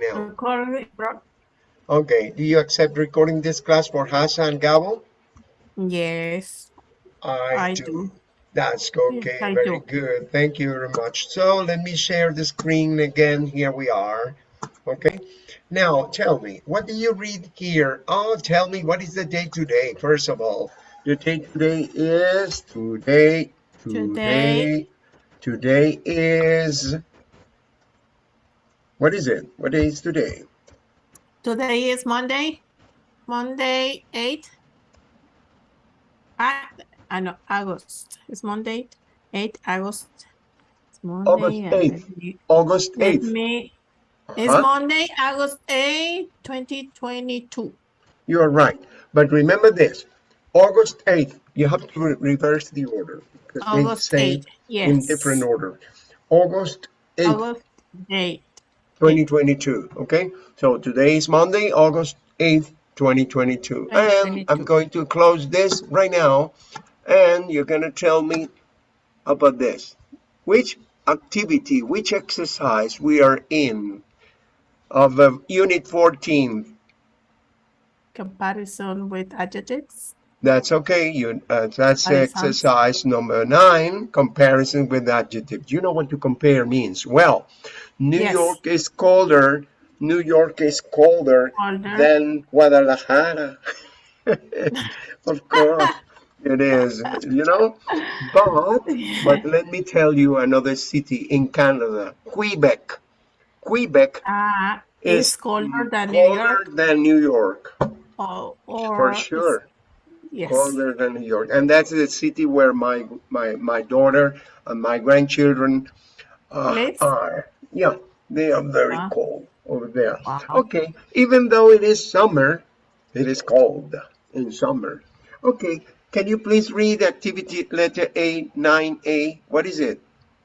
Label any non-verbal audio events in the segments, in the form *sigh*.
right now? Okay. Do you accept recording this class for Hasa and Gabo? Yes, I, I do. do. That's okay. I Very do. good. Thank you very much. So let me share the screen again. Here we are. Okay. Now tell me, what do you read here? Oh, tell me what is the day today? First of all, the day today is today. Today. Today is. What is it? What day is today? Today is Monday, Monday 8. I, I know, August. It's Monday, 8 August. It's Monday. August and 8th. let me- August let 8th. me- It's Huh? Monday, August 8, 2022. You are right. But remember this. August 8th, you have to re- reverse the order. because they August say 8, yes. In different order. August 8th, August 8. 2022. Okay. So today is Monday, August 8th, 2022. And I'm going to close this right now. And you're going to tell me about this. Which activity, which exercise we are in of uh, Unit 14. Comparison with adjectives. That's okay. You uh, that's exercise number nine. Comparison with adjectives. You know what to compare means. Well, New Yes. York is colder. New York is colder Colder. than Guadalajara. *laughs* of course, it is. You know, but but let me tell you another city in Canada, Quebec. Quebec Uh, is colder than New York. than New York. Or, or For sure. Yes. colder than New York, and that's the city where my my my daughter and my grandchildren uh, are. Yeah, they are very Wow. cold over there. Wow. Okay, even though it is summer, it is cold in summer. Okay, can you please read activity letter A, 9A? What is it?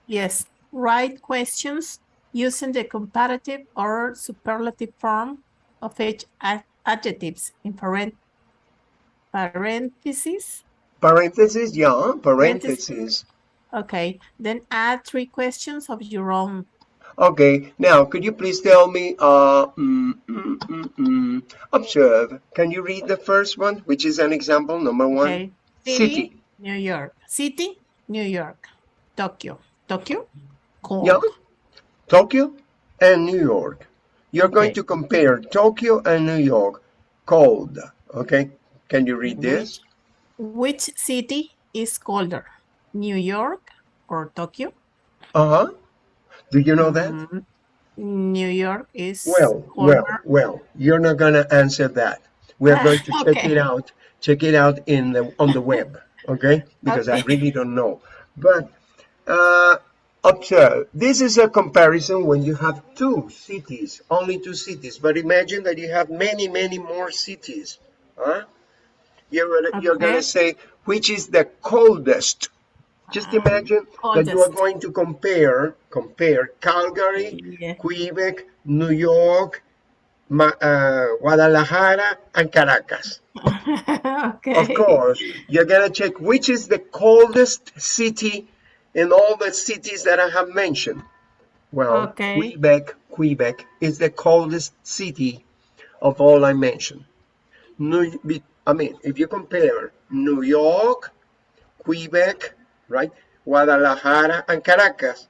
Yes. Write questions using the comparative or superlative form of each ad- adjectives in parent parentheses. Parentheses, yeah, parentheses. Okay. Then add three questions of your own. Okay, now could you please tell me, uh, mm, mm, mm, mm, observe, can you read the first one, which is an example, number one? Okay. City. New York. City, New York. Tokyo. Tokyo. Cold. Yeah, Tokyo and New York. You're going to compare Tokyo and New York, cold, okay? Can you read this? Which city is colder? New York or Tokyo? Uh-huh. Do you know that? Mm, New York is Well, colder. well, well, you're not gonna answer that. We're going to *laughs* check it out, check it out in the, on the web, okay? Because I really don't know. But, uh, observe, this is a comparison when you have two cities, only two cities. But imagine that you have many, many more cities, huh? You're gonna, you're gonna say, which is the coldest? Just imagine that you are going to compare, compare Calgary, Yeah. Quebec, New York, Ma- uh, Guadalajara, and Caracas. *laughs* okay. Of course, you're gonna check which is the coldest city in all the cities that I have mentioned. Well, Okay. Quebec, Quebec is the coldest city of all I mentioned. New, I mean, if you compare New York, Quebec, right, Guadalajara, and Caracas,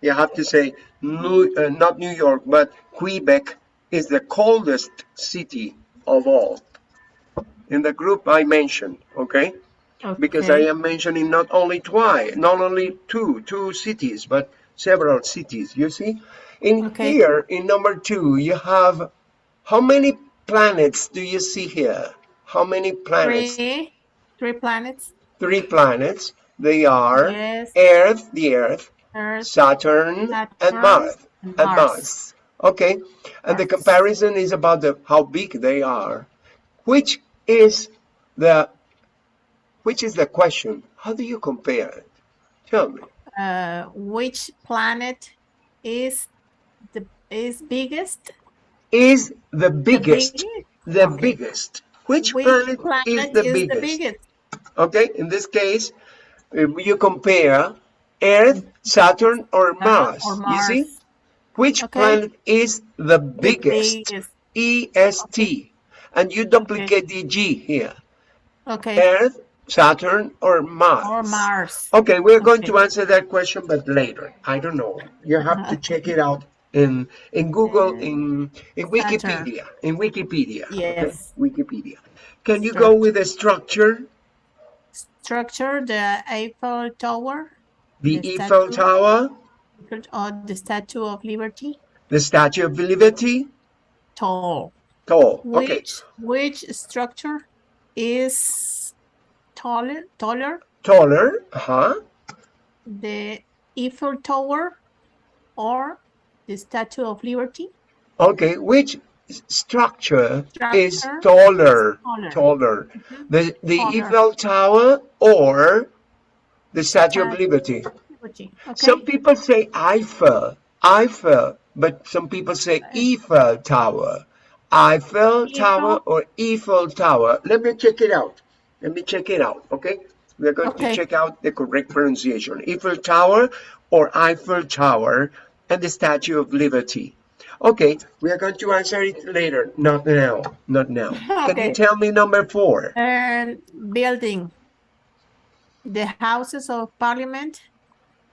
you have to say New, uh, not New York, but Quebec is the coldest city of all in the group I mentioned, okay? Because I am mentioning not only twice, not only two, two cities, but several cities, you see? In Okay. here, in number two, you have, how many planets do you see here? How many planets? Three, three planets. Three planets. They are Yes. Earth, the Earth, Earth, Saturn, and Mars. and And Mars. Mars. Okay. And the comparison is about the how big they are. Which is the which is the question? How do you compare it? Tell me. uh, which planet is the is biggest? Is the biggest biggest? the Okay. biggest? Which, Which planet, planet is the biggest? biggest? Okay, in this case, you compare Earth, Saturn, or Mars. or You see? Which Okay. planet is the The biggest? biggest. EST. And you duplicate the G here. Okay. Earth, Saturn, or Mars? Or Mars. Okay, we're going Okay. to answer that question, but later. I don't know. You have to *laughs* check it out in in Google, in in Wikipedia, in Wikipedia. okay? Yes. Wikipedia. Can you go with the structure? Structure, the Eiffel Tower, The The Eiffel statue. Tower, or the Statue of Liberty. the Statue of Liberty. Tall. Tall. Okay. Which which structure is taller taller? Taller. Uh-huh. The Eiffel Tower or the Statue of Liberty? Okay. Which s- structure, is Structure taller? taller. Taller. The the Taller. Eiffel Tower or the Statue of Uh, Liberty? Liberty. Okay. Some people say Eiffel, Eiffel, but some people say Eiffel Tower. Eiffel Tower or Eiffel Tower. Let me check it out. Let me check it out, okay? We're going to check out the correct pronunciation. Eiffel Tower or Eiffel Tower and the Statue of Liberty. Okay, we are going to answer it later. Not now. Not now. *laughs* Can you tell me number four? And building. The Houses of Parliament,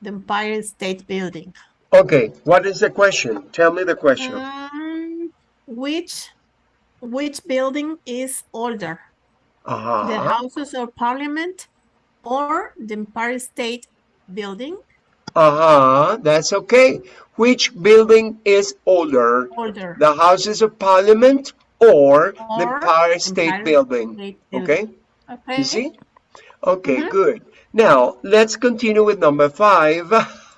the Empire State Building. Okay, what is the question? Tell me the question. Um, which which building is older? The Uh-huh. Houses of Parliament or the Empire State Building? Uh-huh, that's okay. Which building is older? Older. The Houses of Parliament or the Or Empire State Empire Building? State Okay, Building. Okay. you see? Okay, Mhm. good. Now, let's continue with number five. *laughs*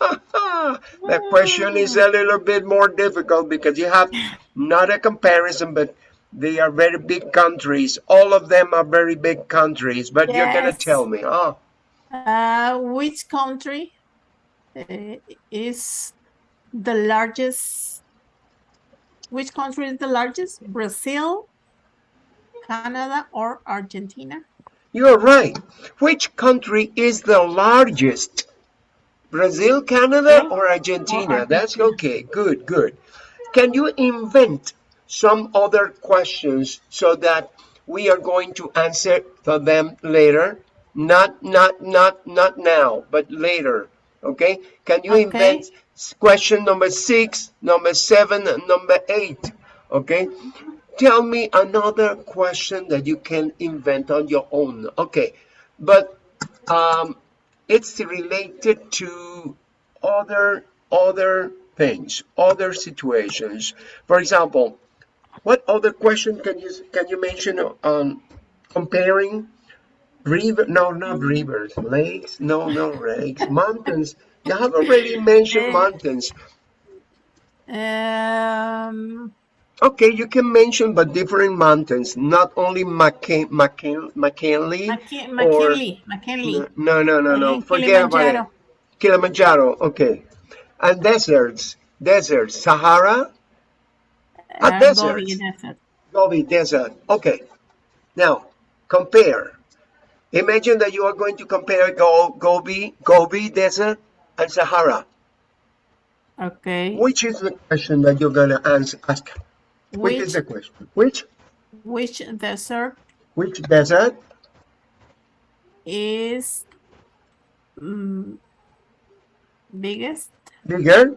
that question is a little bit more difficult because you have not a comparison, but they are very big countries. All of them are very big countries, but you're gonna tell me, oh, Uh, which country Eh, is the largest? Which country is the largest? Mm. Brazil, Canada, or Argentina? You're right. Which country is the largest? Brazil, Canada, or Argentina? Or That's okay. Good, good. Can you invent some other questions so that we are going to answer for them later? Not, not, not, not now, but later. Okay? Can you Okay. invent question number six, number seven, and number eight? Okay? Tell me another question that you can invent on your own. Okay, but um, it's related to other other things, other situations. For example, what other question can you can you mention on comparing river? No, not rivers, lakes. No, no lakes, mountains. You have already mentioned mountains. Um, Okay, you can mention but different mountains, not only McKin McKin McKinley. Mc- or- McKinley, McKinley. No, no, no, no. Uh, Forget about it. Kilimanjaro. Kilimanjaro. Okay. And deserts. Deserts. Sahara. A Uh, desert. Gobi Desert. Gobi Desert. Okay. Now, compare. Imagine that you are going to compare Go Gobi, Gobi Desert and Sahara. Okay. Which is the question that you're going to answer, ask? Which is the question? Which? which desert Which desert? is mm, biggest? Bigger?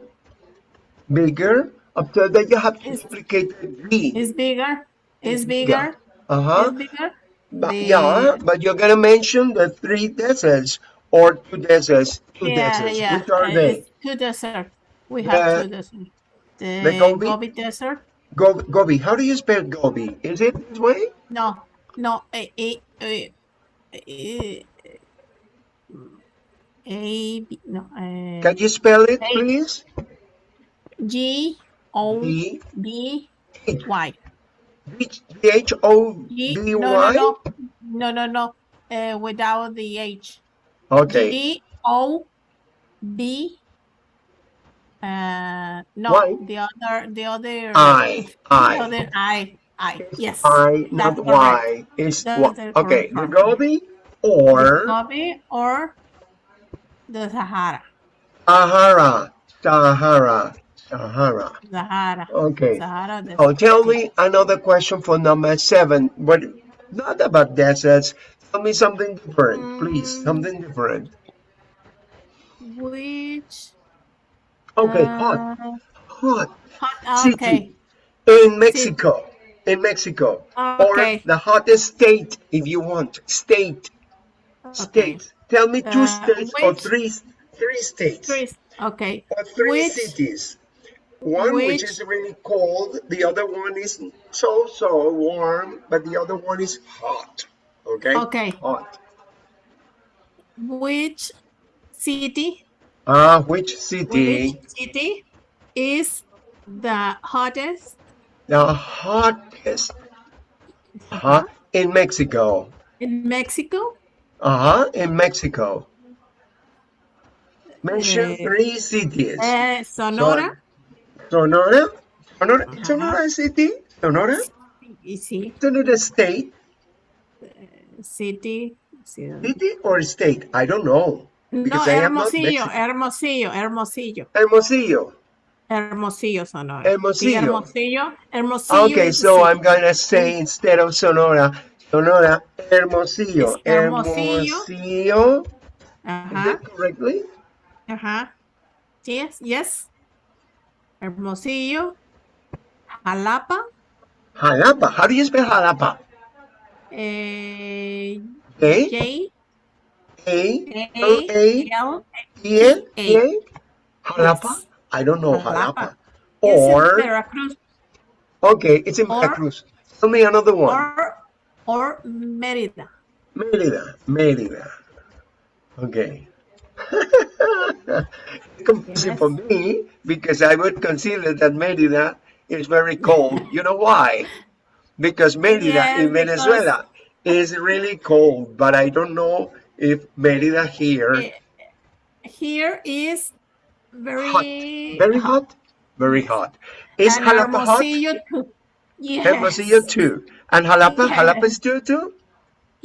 Bigger? After that, you have to Is- duplicate the B. Is bigger? Is bigger. bigger? Uh-huh. Is bigger? But, The- yeah, but you're gonna mention the three deserts or two deserts. Two Yeah, deserts. yeah. Which are uh, they? Two desert. We have The- two desert. The, the Gobi? Gobi Desert? Gobi, Gobi. How do you spell Gobi? Is it this way? No, no. A, a, a, a, a B- no. Uh, Can you spell it, Hey. please? G O B B Y. H O B no, no, no, no, no, no. Uh, without the H. Okay. G O B. Uh, no, Y? the other, the other. I. I. The other I. I. Yes. I, not Y. Is Y. Okay. Gobi or Gobi or the Sahara. Sahara. Sahara. Sahara. Sahara. Okay. Sahara Oh, tell me another question for number seven, but not about deserts. Tell me something different, please. Mm. Something different. Which? Okay, hot, uh, hot. hot- City. Okay. In Mexico. In Mexico. Okay. Or the hottest state, if you want. State. Okay. States. Tell me two Uh, states or three three states. Three. Okay. Or three Which- cities. One which, which- is really cold, the other one is so so warm, but the other one is hot. Okay? Okay. Hot. Which city? Ah, which city? Which city is the hottest The hottest. Uh Huh? In Mexico. in Mexico? Uh-huh. In Mexico. Mention Eh, three cities. Uh, Sonora. Sonora? Sonora, Uh-huh. Sonora City? Sonora? Is it Sonora State? city? Sí. City or state? I don't know. No, Because I am not Hermosillo, Hermosillo, Hermosillo, Hermosillo. Hermosillo, Sonora. Hermosillo. Hermosillo, Hermosillo. Okay, so city. I'm gonna say instead of Sonora, Sonora, Hermosillo. It's Hermosillo. Hermosillo. Is Ajá, that correctly? ajá. Yes, yes. Hermosillo, Jalapa, Jalapa. How do you spell Jalapa? eh, A J, A L A L, E A. A. Jalapa? I don't know Jalapa. Or Veracruz, okay, it's in Veracruz. Tell me another one. or, or Mérida. Mérida, Mérida. Okay. *laughs* it's confusing for me because I would consider that Mérida is very cold. You know why? Because Mérida Yes, in because- Venezuela is really cold, but I don't know if Mérida here Eh, Here is very hot, very hot, very hot. Is and Jalapa hot? Too. Yes. Hermosillo too. And Jalapa, *laughs* Yes. Jalapa is too too?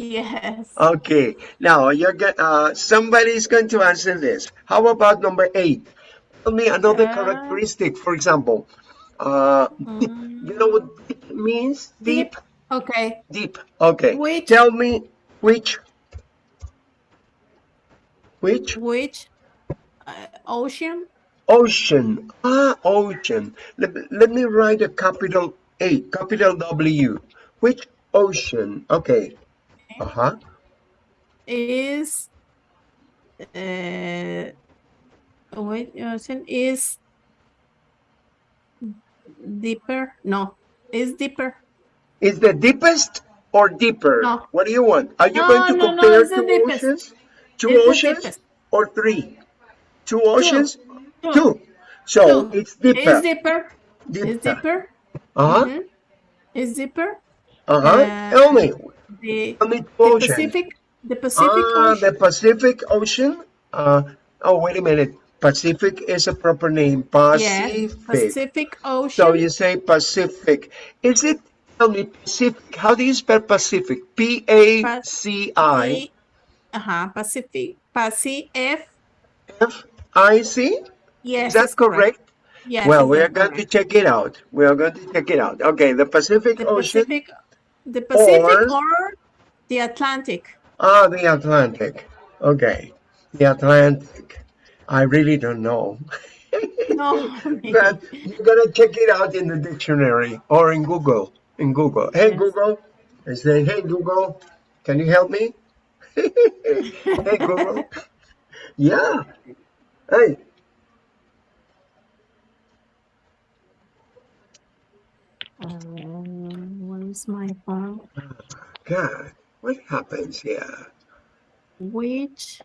Yes. Okay, now you're going uh, somebody's going to answer this. How about number eight? Tell me another Uh, characteristic. For example, uh, deep. Mm. You know what deep means? Deep, Okay. deep. Okay. Which- Tell me which, which Which uh, ocean? ocean? Ah, ocean. Let, let me write a capital A, capital W. Which ocean? Okay. Huh. is uh wait ocean is deeper no is deeper Is the deepest or deeper? No. What do you want? Are you No, going to no, compare it's two oceans? Two It's oceans or three? Two oceans? Two. Two. So Two. it's deeper. is deeper deeper. is deeper Uh-huh. Mhm. is deeper Uh-huh. Uh, Tell me. The, the pacific the pacific ah, ocean the Pacific Ocean. Uh, oh, wait a minute. Pacific is a proper name. Pacific. yes pacific ocean So you say Pacific. Is it, tell me, Pacific. How do you spell Pacific? P-A-C-I. P- uh-huh pacific pacific F-I-C? yes Is that correct. correct? yes Well, we are going to check it out. We are going to check it out. Okay, the Pacific the Ocean. Pacific, the Pacific or- or, the Atlantic. Ah, the Atlantic. Okay, the Atlantic. I really don't know. *laughs* No, but you're going to check it out in the dictionary or in Google. In Google. Hey, Yes. Google. I say, hey, Google, can you help me? *laughs* hey, Google. yeah. Hey, Um, is my phone? Ah, God, what happens here? Which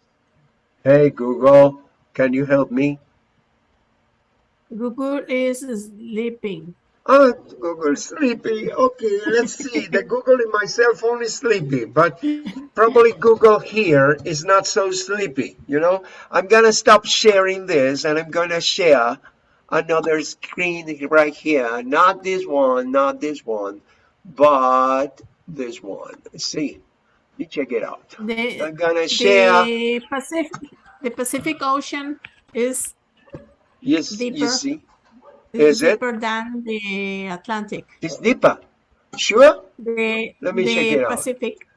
Hey, Google, can you help me? Google is sleeping? Oh, Google sleepy. Okay, let's see. The Google in my cell phone is sleepy, but probably Google here is not so sleepy. You know, I'm gonna stop sharing this and I'm gonna share another screen right here. Not this one, not this one, but this one. See. You check it out. The, I'm gonna share. the Pacific the Pacific Ocean is Yes, you deeper. see. Is it? deeper than the Atlantic. It's deeper. Sure? The, Let me the check it out. Pacific.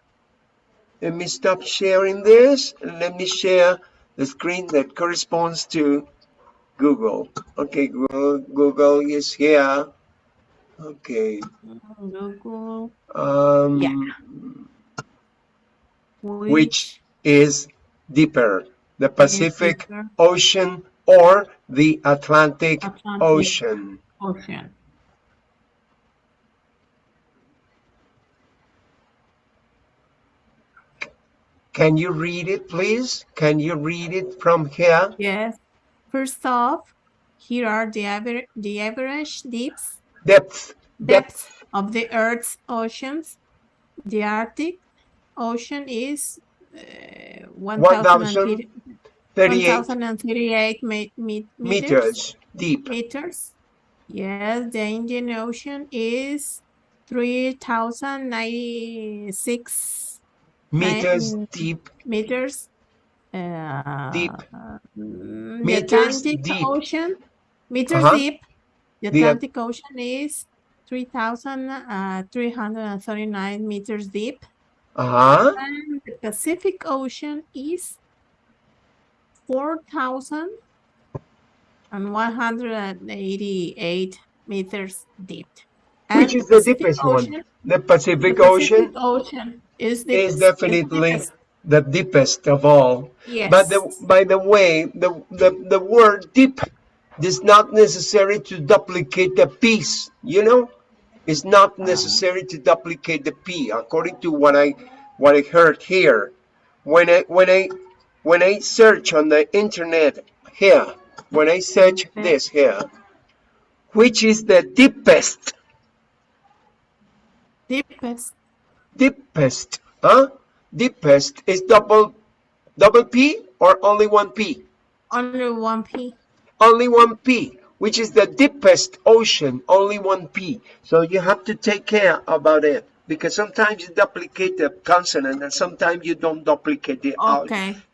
Let me stop sharing this and let me share the screen that corresponds to Google. Okay, Google, Google is here. Okay. Um, Yeah. which is deeper, the Pacific deeper. Ocean or the Atlantic, Atlantic. Ocean? ocean. Can you read it, please? Can you read it from here? Yes. First off, here are the average the average depths Depth, depths of the Earth's oceans. The Arctic Ocean is uh, 1,038 38 1,038 me- me- meters. meters deep. meters. Yes, the Indian Ocean is 3,096 Meters Nine- deep. meters. Uh, Deep. mm, the Meters Atlantic deep. Ocean, meters Uh-huh. deep. The The- Atlantic Ocean is 3,339 meters deep. Uh-huh. And the Pacific Ocean is 4,188 meters deep. Which is the Pacific deepest one? Ocean- The the Pacific Ocean Pacific Ocean is the is definitely deepest. the deepest of all. Yes. But the, by the way, the, the, the word deep is not necessary to duplicate the piece, you know? It's not necessary to duplicate the P, according to what I what I heard here. When I when I when I search on the internet here, when I search this here, which is the deepest, deepest. deepest, huh? Deepest is double double P or only one P? Only one P. only one P, which is the deepest ocean, only one P. So you have to take care about it because sometimes you duplicate the consonant and sometimes you don't duplicate the, uh,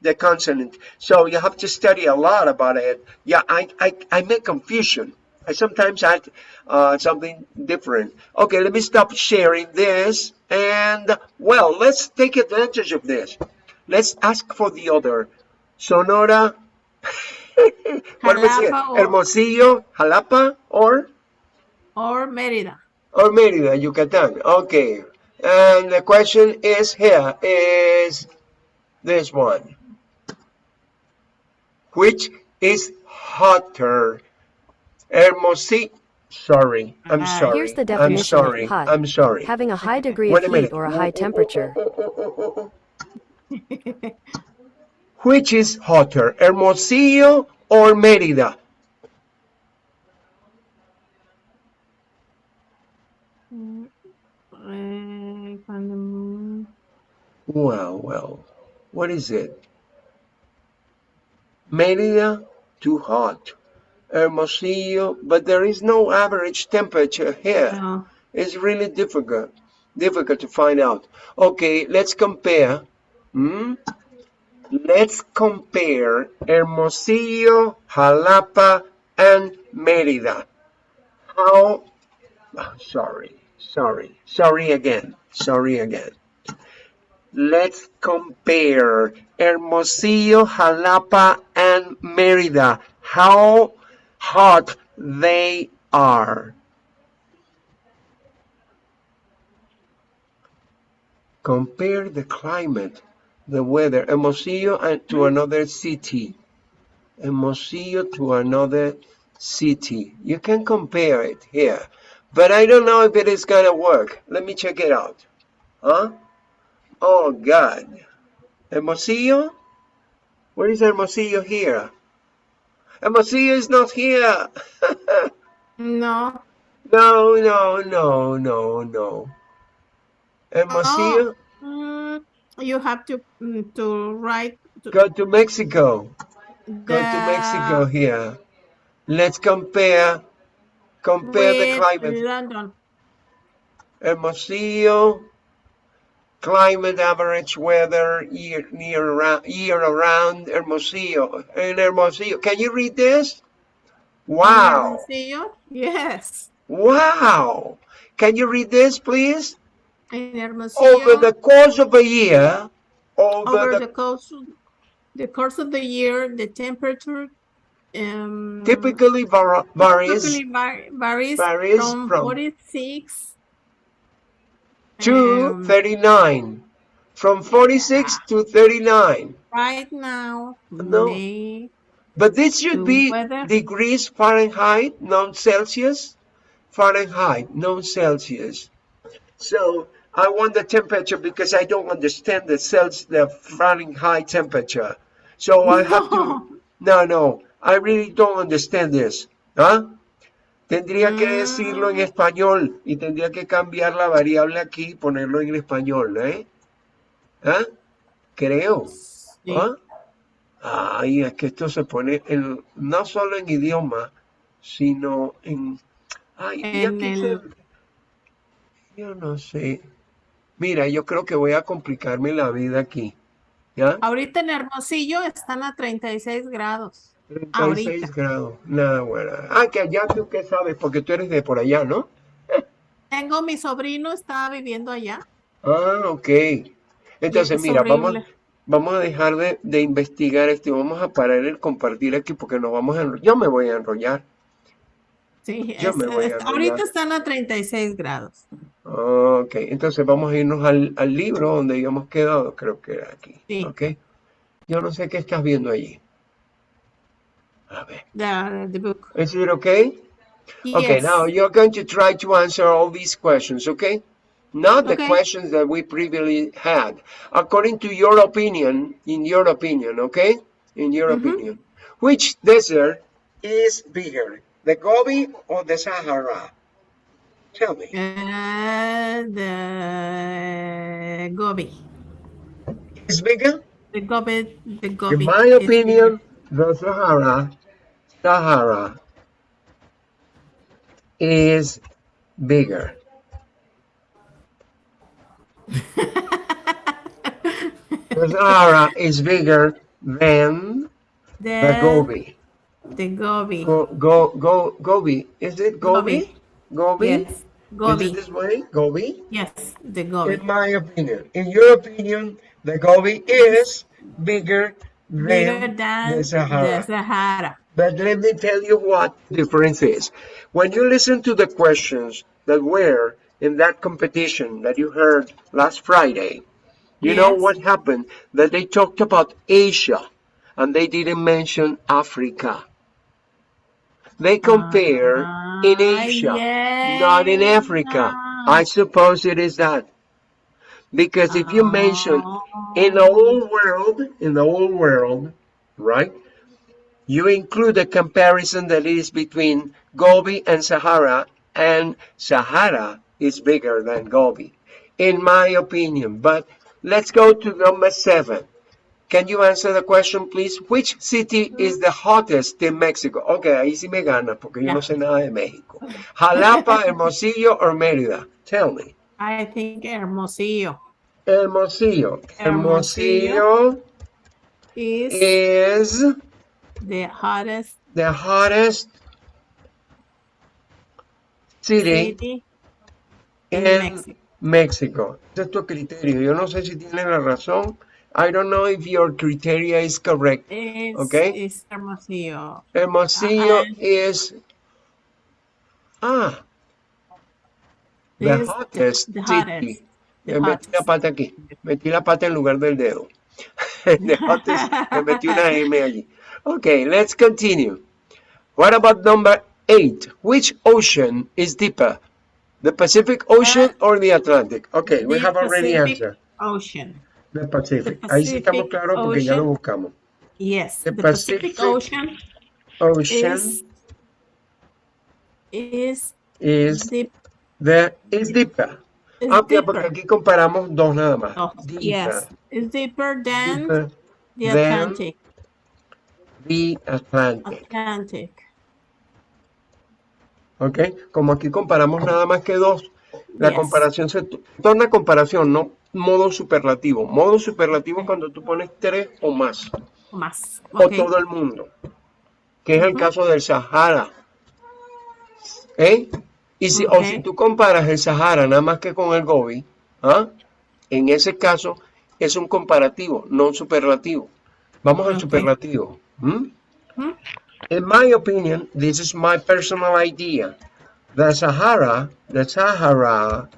the consonant. So you have to study a lot about it. Yeah, I, I, I make confusion. I sometimes add uh, something different. Okay, let me stop sharing this. And, well, let's take advantage of this. Let's ask for the other. Sonora. *laughs* what was it? Jalapa or- Hermosillo, Jalapa, or Or Merida. or Mérida, Yucatan. Okay. And the question is here is this one. Which is hotter? Hermosillo. Sorry, I'm Uh, sorry. Here's the I'm definition of sorry. hot. I'm sorry. Having a high degree Wait of heat or a high temperature. *laughs* Which is hotter, Hermosillo or Mérida? Well, well, what is it? Mérida, too hot. Hermosillo, but there is no average temperature here. no. It's really difficult, difficult to find out. Okay, let's compare. Hmm? Let's compare Hermosillo, Jalapa, and Mérida. How? ah, Sorry, sorry, sorry again, sorry again. Let's compare Hermosillo, Jalapa, and Mérida. How hot they are. Compare the climate, the weather, Hermosillo and to another city. Hermosillo to another city. You can compare it here, but I don't know if it is gonna work. Let me check it out. Huh? Oh God. Hermosillo? Where is Hermosillo here? Hermosillo is not here. *laughs* No. no, no, no, no, no. Hermosillo? Mm, you have to mm, to write to Go to Mexico. Go to Mexico here. Let's compare compare the climate. London. Hermosillo, climate average weather year near around, year around Hermosillo. In Hermosillo, can you read this? Wow. Hermosillo, yes. Wow. Can you read this, please? Over the course of a year, over, over the, the course, the course of the year, the temperature um, typically var- varies typically var- varies, varies from, from 46 to um, 39. From 46 to 39. right now, No. May, But this should be weather- degrees Fahrenheit, not Celsius. Fahrenheit, not Celsius. So I want the temperature because I don't understand the Celsius, the Fahrenheit temperature. So I have to. No, no, I really don't understand this. ¿Ah? Tendría que decirlo en Mm. español y tendría que cambiar la variable aquí y ponerlo en español, ¿eh? ¿Ah? Creo. Sí. ¿Ah? Ay, es que esto se pone en, no solo en idioma, sino en... Ay, En aquí el- se- Yo no sé. Mira, yo creo que voy a complicarme la vida aquí. ¿Ya? Ahorita en Hermosillo están a 36 grados. 36 ahorita. grados. Nada, bueno. Ah, que allá tú qué sabes, porque tú eres de por allá, ¿no? Tengo mi sobrino, estaba viviendo allá. Ah, ok. Entonces, es mira, vamos, vamos a dejar de, de investigar esto y vamos a parar el compartir aquí porque nos vamos a enrollar. Yo me voy a enrollar. Sí, Yo es- me voy a ahorita están a 36 grados. Ok, entonces vamos a irnos al, al libro donde habíamos quedado, creo que era aquí. Sí. Ok. Yo no sé qué estás viendo allí. A ver. The, the book. Is it okay? Okay, Yes. now you're going to try to answer all these questions, okay? Not the Okay. questions that we previously had. According to your opinion, in your opinion, okay? In your opinion. Which desert is bigger, the Gobi or the Sahara? Tell me. Uh, the Gobi. Is bigger? The Gobi. The Gobi. In my opinion, the Sahara, Sahara is bigger. *laughs* The Sahara is bigger than the, the Gobi. The Gobi. Go, go, go, Gobi. Is it Gobi? Gobi? Yes. Is Gobi. it this way? Gobi? Yes, the Gobi. In my opinion. In your opinion, the Gobi is bigger than, Bigger than the Sahara. the Sahara. But let me tell you what the difference is. When you listen to the questions that were in that competition that you heard last Friday, you know what happened? That they talked about Asia and they didn't mention Africa. They compare in Ah, Asia, not in Africa. yes. I suppose it is that. Because if you mention in the whole world, in the whole world, right? You include a comparison that is between Gobi and Sahara, and Sahara is bigger than Gobi, in my opinion. But let's go to number seven. Can you answer the question, please? Which city is the hottest in Mexico? Okay, ahí sí me gana, porque yo no sé nada de México. Jalapa, *laughs* Hermosillo, or Mérida? Tell me. I think Hermosillo Hermosillo. Hermosillo. Hermosillo is is the hottest the hottest city city in in Mexico. Mexico. Ese es tu criterio. Yo no sé si tiene la razón. I don't know if your criteria is correct. It's, Okay. it's Hermosillo. Hermosillo Uh-uh. is ah the Is the- hottest the city. hottest. The metí la hottest. pata aquí. Metí la pata en lugar del dedo. *laughs* the hottest. Le metí una M allí. Okay, let's continue. What about number eight? Which ocean is deeper? The Pacific Ocean or the Atlantic? Okay, we have already Pacific answered. Ocean. The Pacific. The Ahí sí estamos Pacific claros porque ya lo buscamos. Yes, The the, Pacific, Pacific Ocean Ocean is is is deep. the is deeper. Is Ah, ok, porque deeper. aquí comparamos dos nada más. Oh, Deeper. yes, it's deeper than Deeper the than Atlantic. the Atlantic. Atlantic. ¿Ok? Como aquí comparamos nada más que dos, la Yes. comparación se torna comparación, no modo superlativo. Modo superlativo es cuando tú pones tres o más, Más. o Okay. todo el mundo. que es el caso del Sahara. ¿Eh? Y si, o si tú comparas el Sahara nada más que con el Gobi, ¿ah? en ese caso es un comparativo, no un superlativo. Vamos al Ok. superlativo. ¿m? Ujú. In my opinion, this is my personal idea. The Sahara, the Sahara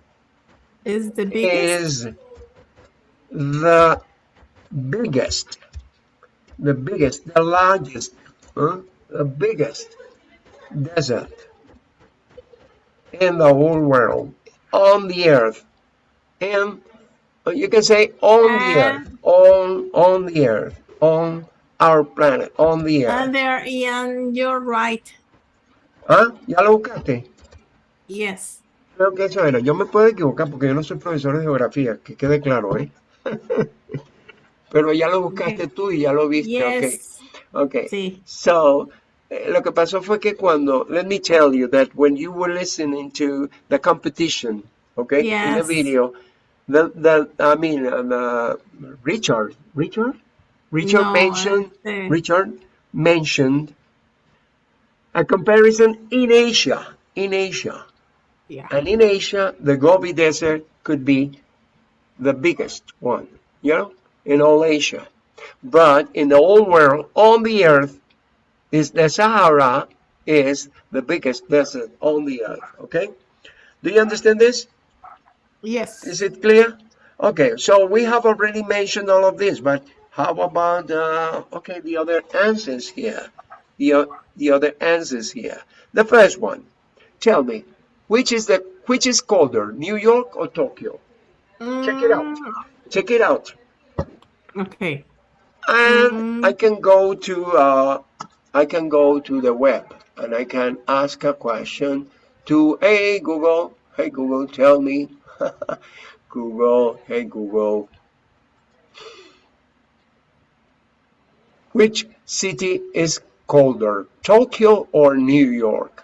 Is the biggest. is the biggest, the biggest, the largest, huh? the biggest desert in the whole world, on the earth, and uh, you can say on the earth, on on the earth, on our planet, on the earth. And there, Ian, you're right. ¿Ah? ¿Ya lo buscaste? Yes. Creo que eso era. Yo me puedo equivocar porque yo no soy profesor de geografía, que quede claro, ¿eh? *laughs* Pero ya lo buscaste tú y ya lo viste, Yes. ok. Ok. Sí. So, eh, lo que pasó fue que cuando, let me tell you that when you were listening to the competition, okay, in the video, the, the, I mean, uh, the, Richard, Richard? Richard No, mentioned, Richard mentioned a comparison in Asia, in Asia. Yeah. And in Asia, the Gobi Desert could be the biggest one, you know, in all Asia. But in the whole world, on the earth, is the Sahara is the biggest desert on the earth. Okay? Do you understand this? Yes. Is it clear? Okay, so we have already mentioned all of this, but how about uh, okay the other answers here? The the other answers here. The first one. Tell me, which is the which is colder, New York or Tokyo? Check it out. Mm, Check it out. Okay. And Mm. I can go to uh, I can go to the web and I can ask a question to Hey Google, Hey Google, tell me. *laughs* Google, Hey Google. Which city is colder, Tokyo or New York?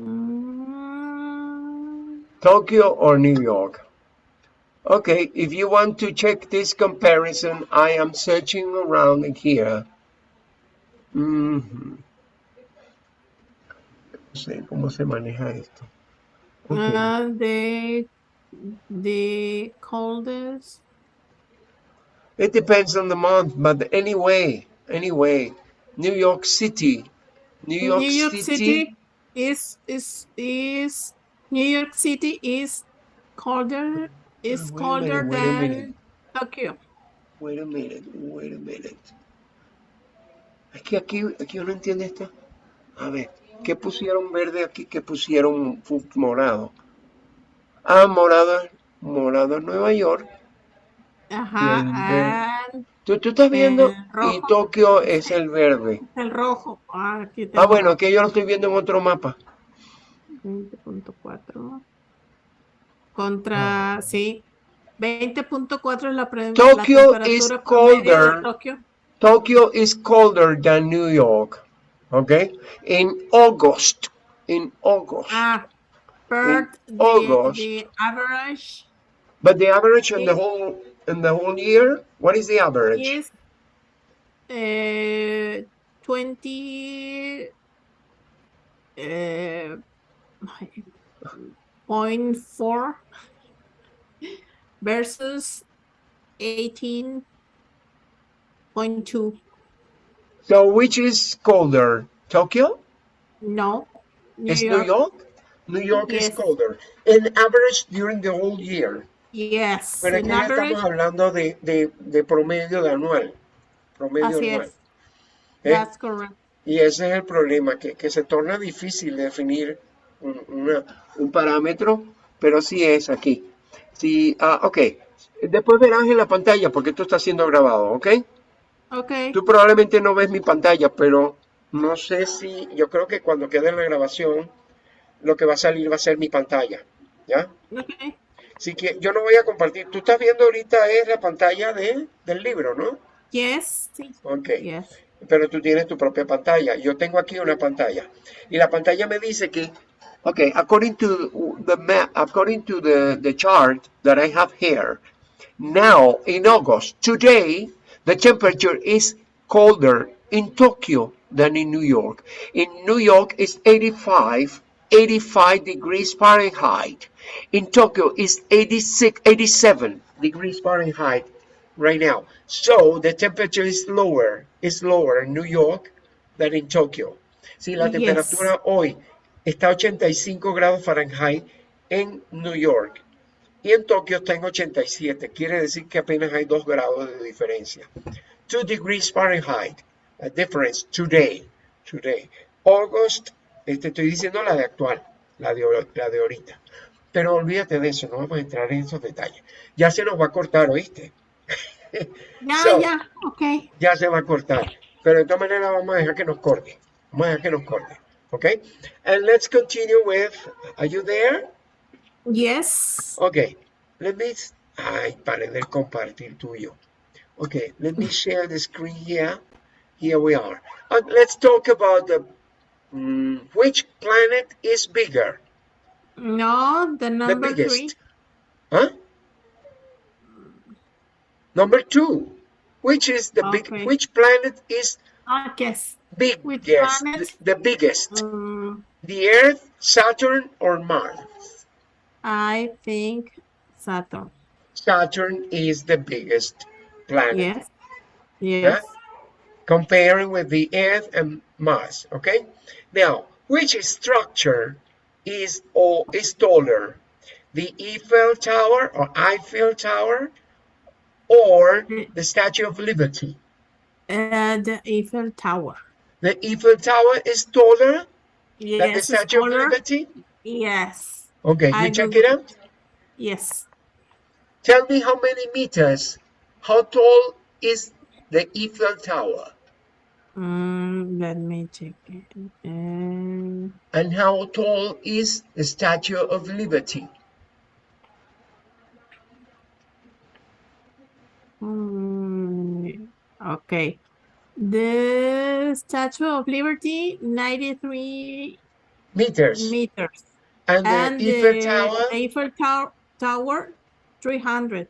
Mm, Tokyo or New York? Okay, if you want to check this comparison, I am searching around here. No sé cómo se maneja esto. Okay. uh, the the coldest. It depends on the month, but anyway, anyway, New York City, New York, New York City, City is is is New York City is colder is Wait colder minute, than Tokyo. Wait a minute, wait a minute. Es que aquí, aquí uno entiende esto. A ver, ¿qué pusieron verde aquí? ¿Qué pusieron morado? Ah, morado, morado Nueva York. Ajá, Tú, tú estás viendo y Tokio es el verde. el rojo. Ah, aquí Ah, bueno, que yo lo estoy viendo en otro mapa. 20.4 contra, sí, 20.4 es la, pre- la Tokyo is de colder. Tokio. Tokyo is colder than New York. Okay? In August. In August. Ah, but the, August. the average But the average in the whole in the whole year, what is the average? is uh, 20 uh, point four versus 18.2. So which is colder? Tokyo? No, New is York. New York? New York is colder. In average during the whole year. Yes, Pero aquí average, estamos hablando de, de, de promedio de anual. Promedio así anual. es. ¿eh? That's correct. Y ese es el problema, que, que se torna difícil definir un, una- un parámetro, pero sí es aquí. Sí, ah, ok. Después verás en la pantalla, porque esto está siendo grabado, ¿ok? Okay. Tú probablemente no ves mi pantalla, pero no sé si, yo creo que cuando quede en la grabación, lo que va a salir va a ser mi pantalla, ¿ya? Okay. Así que yo no voy a compartir. Tú estás viendo ahorita es la pantalla de, del libro, ¿no? Yes. sí. Ok. Yes. pero tú tienes tu propia pantalla. Yo tengo aquí una pantalla y la pantalla me dice que, okay, according to the map, according to the, the chart that I have here, now in August, today, the temperature is colder in Tokyo than in New York. In New York, it's 85, 85 degrees Fahrenheit. In Tokyo, it's 86, 87 degrees Fahrenheit right now. So the temperature is lower, is lower in New York than in Tokyo. Sí, la Yes. temperatura hoy está a 85 grados Fahrenheit en New York y en Tokio está en 87. Quiere decir que apenas hay 2 grados de diferencia. 2 degrees Fahrenheit, a difference today, today. August, este, estoy diciendo la de actual, la de, la de ahorita. Pero olvídate de eso, no vamos a entrar en esos detalles. Ya se nos va a cortar, ¿oíste? *laughs* Ya, So- ya, ok. ya se va a cortar. Pero de todas maneras vamos a dejar que nos corte. Vamos a dejar que nos corte. Okay? And let's continue with, are you there? Yes. Okay. Let me, ay, pare de compartir tuyo. Okay, let me share the screen here. Here we are. And let's talk about the, mm, which planet is bigger? No, the The number three. biggest. Huh? Number two. Which is the big, which planet is Ah, yes. Biggest? The, the biggest. Mm, The Earth, Saturn, or Mars? I think Saturn. Saturn is the biggest planet. Yes. Yes. Comparing with the Earth and Mars. Okay. Now, which structure is or is taller? The Eiffel Tower or Eiffel Tower, or the Statue of Liberty? Uh, the Eiffel Tower. The Eiffel Tower is taller than the Statue of. Liberty. Yes. Okay, I you check believe- it out. Yes. Tell me how many meters, how tall is the Eiffel Tower? Mm, let me check it. Um, And how tall is the Statue of Liberty? mm, okay. The Statue of Liberty, 93 Meters. meters. And the Eiffel Tower, Eiffel Tower, Tower 300.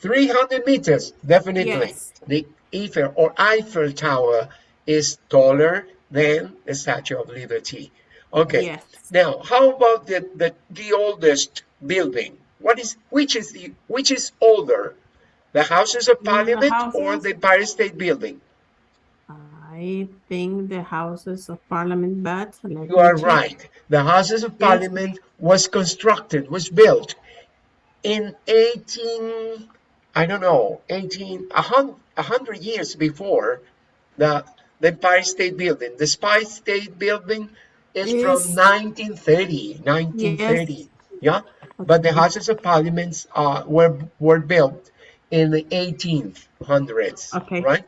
300 meters, definitely. Yes. The Eiffel or Eiffel Tower is taller than the Statue of Liberty. Okay. Yes. Now, how about the, the, the oldest building? What is which is the which is older? The Houses of Parliament or the Empire State Building? I think the Houses of Parliament, but You are check. right. The Houses of Yes. Parliament was constructed, was built in 18, I don't know, 18, a hundred years before the, the Empire State Building. The Empire State Building is from Yes. 1930, 1930. Yeah, but the Houses of Parliament uh, were were built in the 1800s. Okay. Right.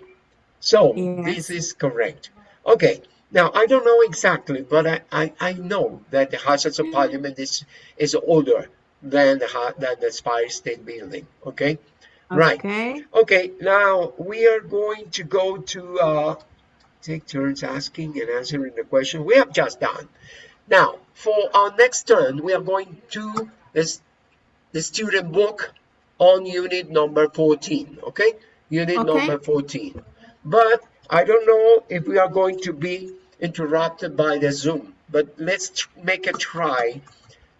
So Yes. this is correct. Okay. Now I don't know exactly, but I, I, I know that the Houses of Parliament is is older than the than the Spire State Building. Okay. Right. Okay. Okay. Now we are going to go to uh, take turns asking and answering the question we have just done. Now for our next turn, we are going to this the student book on unit number 14. Okay. Unit Okay. number 14. But I don't know if we are going to be interrupted by the Zoom. But let's make a try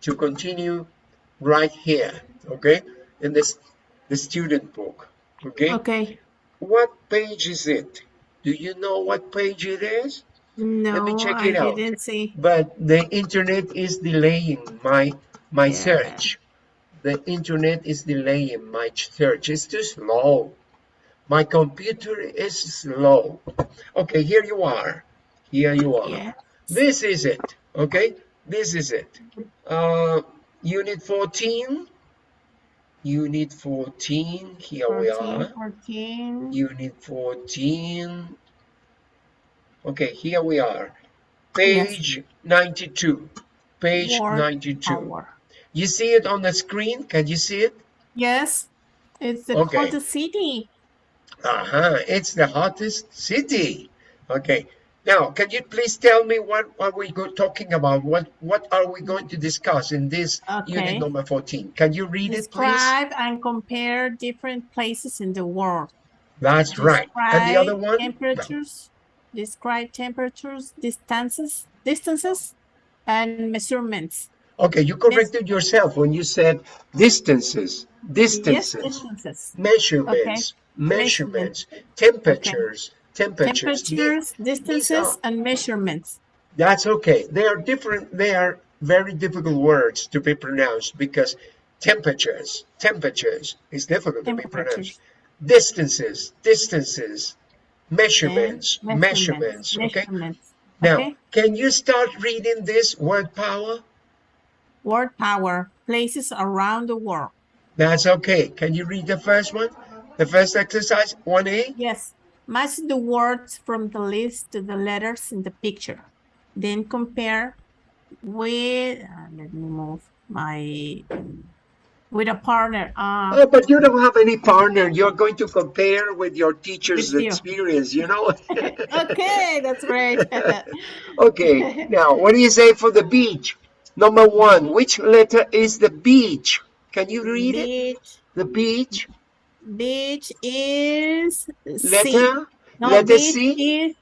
to continue right here. Okay. In this the student book. Okay. Okay. What page is it? Do you know what page it is? No, Let me check I it out. didn't see. But the internet is delaying my my Yeah. search. The internet is delaying my search. It's too slow. My computer is slow. Okay, here you are. Here you are. Yeah. This is it. Okay, this is it. Uh, unit 14. Unit 14. Here we are. 14. Unit 14. Okay, here we are. Page 92. Page Word 92. Tower. You see it on the screen? Can you see it? Yes, it's the Okay. city. Uh-huh. It's the hottest city. Okay. Now, can you please tell me what are we talking about? What what are we going to discuss in this unit number 14? Can you read it, please? Describe and compare different places in the world. That's right. And the other Describe one? Temperatures. describe temperatures, distances, distances, and measurements. Okay, you corrected yourself when you said distances, Yes, distances, distances. measurements, measurements, temperatures, temperatures. The- Temperatures, distances, are- and measurements. That's okay. They are different. They are very difficult words to be pronounced because temperatures, temperatures is difficult to be pronounced. Temperatures. Distances, distances, measurements, measurements. Okay. measurements. Now, Okay. can you start reading this word power? Word power, places around the world. That's okay. Can you read the first one? The first exercise, 1A? Yes. Match the words from the list to the letters in the picture. Then compare with, uh, let me move my, with a partner. Uh, Oh, but you don't have any partner. You're going to compare with your teacher's With you. experience, you know? *laughs* okay, that's right. *laughs* okay, now, what do you say for the beach? Number one, which letter is the beach? Can you read it? The beach? beach is C. Letter? No, letter beach C? is,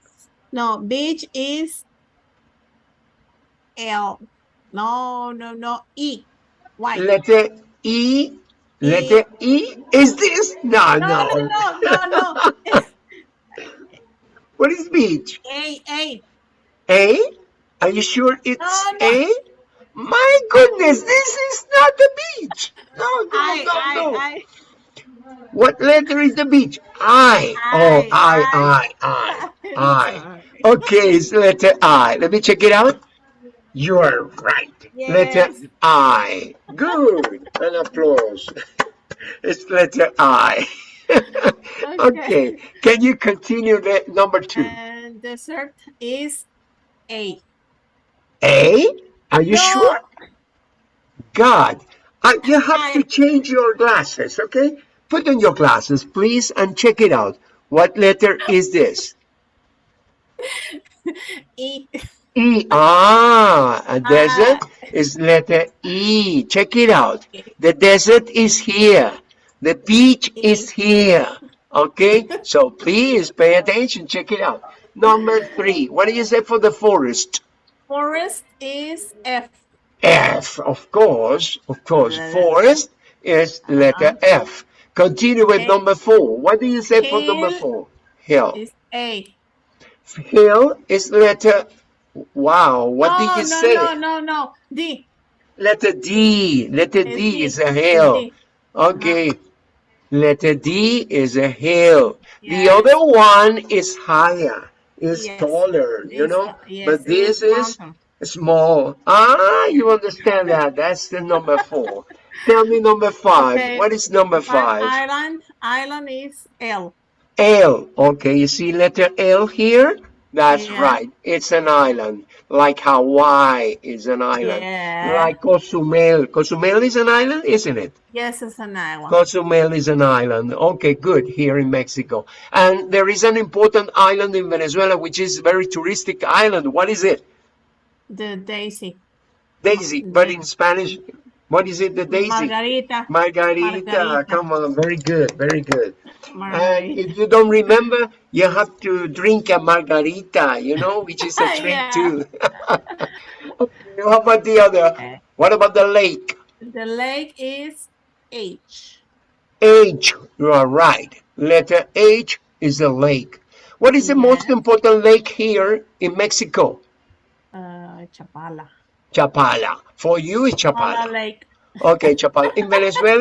no, beach is L. No, no, no, E. Why? Letter E? Letter E? Is this? No, no, no, no. no, no, no. *laughs* What is beach? A, A. A? Are you sure it's No, no. A? My goodness, this is not the beach. No, no, I, no, I, no. I. What letter is the beach? I. Oh, I, I, I, I. Okay, it's letter I. Let me check it out. You are right. Letter I. Good. An applause. *laughs* It's letter I. *laughs* okay. Can you continue the number two? And dessert is A. A? Are you No. sure? God. Uh, you have to change your glasses, okay? Put on your glasses, please, and check it out. What letter is this? *laughs* E. E. Ah, a desert is letter E. Check it out. The desert is here. The beach is here. Okay? So please pay attention. Check it out. Number three. What do you say for the forest? Forest is F. F, of course. Of course. Forest is letter uh-huh. F. Continue with Okay. number four. What do you say for number four? Hill. Is A. Hill is letter. Wow. What oh, did you no, say? no, no, no. D. Letter D. Letter D D. is a hill. D. Okay. Letter D is a hill. The other one is higher, is Yes. taller, you Is- know? yes, but this is mountain. small. Ah, you understand that. That's the number four. Tell me number five. Okay. What is number five? Island, island is L. L. Okay, you see letter L here? That's Yeah. right. It's an island. Like Hawaii is an island. Yeah. Like Cozumel. Cozumel is an island, isn't it? Yes, it's an island. Cozumel is an island. Okay, good. Here in Mexico. And there is an important island in Venezuela, which is a very touristic island. What is it? The Daisy. Daisy. But in Spanish, what is it? The Daisy? Margarita. Margarita. Margarita. Come on. Very good. Very good. And if you don't remember, you have to drink a margarita, you know, which is a *laughs* drink too. okay, *laughs* how about the other? What about the lake? The lake is H. H, you are right. Letter H is a lake. What is the most important lake here in Mexico? Uh, Chapala. Chapala. For you, it's Chapala Chapala. Lake. Okay, Chapala. In Venezuela,